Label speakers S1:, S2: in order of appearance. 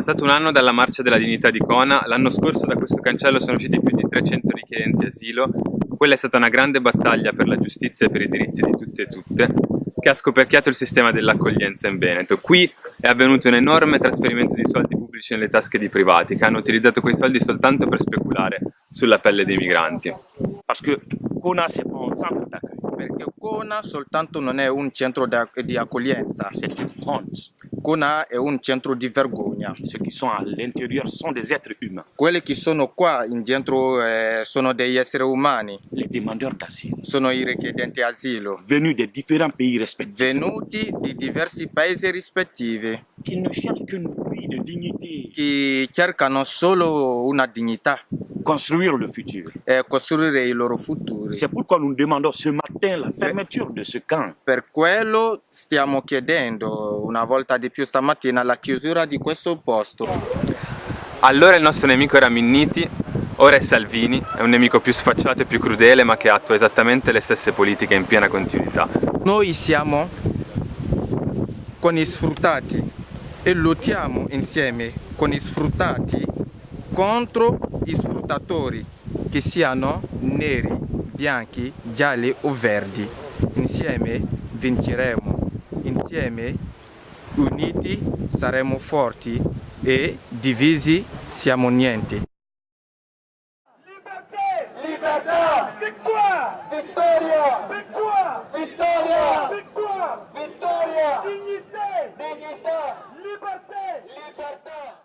S1: passato un anno dalla Marcia della Dignità di Kona, l'anno scorso da questo cancello sono usciti più di 300 richiedenti asilo, quella è stata una grande battaglia per la giustizia e per i diritti di tutti e tutte, che ha scoperchiato il sistema dell'accoglienza in Veneto. Qui è avvenuto un enorme trasferimento di soldi pubblici nelle tasche di privati, che hanno utilizzato quei soldi soltanto per speculare sulla pelle dei migranti.
S2: Parce Kona c'est pas un centre d'accueil.
S3: Perché Kona soltanto non è un centro di accoglienza.
S2: C'est une honte.
S3: Kona è un centro di vergogna.
S2: Ceux qui sont à l'intérieur sont des êtres humains.
S3: Quelli che sono qua in dentro eh, sono degli esseri umani?
S2: Les demandeurs d'asile.
S3: Sono i richiedenti asilo.
S2: Venus des différents pays respectifs.
S3: Venuti di diversi paesi rispettivi.
S2: Qui ne cherchent qu'une vie de dignité.
S3: Che cercano solo una dignità.
S2: Construire le futur.
S3: E costruire il loro futuro.
S2: C'est pourquoi nous demandons ce matin la fermeture de ce camp.
S3: Per quello stiamo chiedendo una volta di più stamattina la chiusura di questo posto.
S1: Allora il nostro nemico era Minniti, ora è Salvini, è un nemico più sfacciato e più crudele ma che attua esattamente le stesse politiche in piena continuità.
S3: Noi siamo con gli sfruttati e lottiamo insieme con gli sfruttati contro gli sfruttatori che siano neri, bianchi, gialli o verdi. Insieme vinceremo, insieme uniti saremo forti e divisi siamo niente.
S4: Liberté Libertà! Victoire Vittoria Victoire Vittoria Victoire Vittoria Dignité Dignità! Liberté Libertà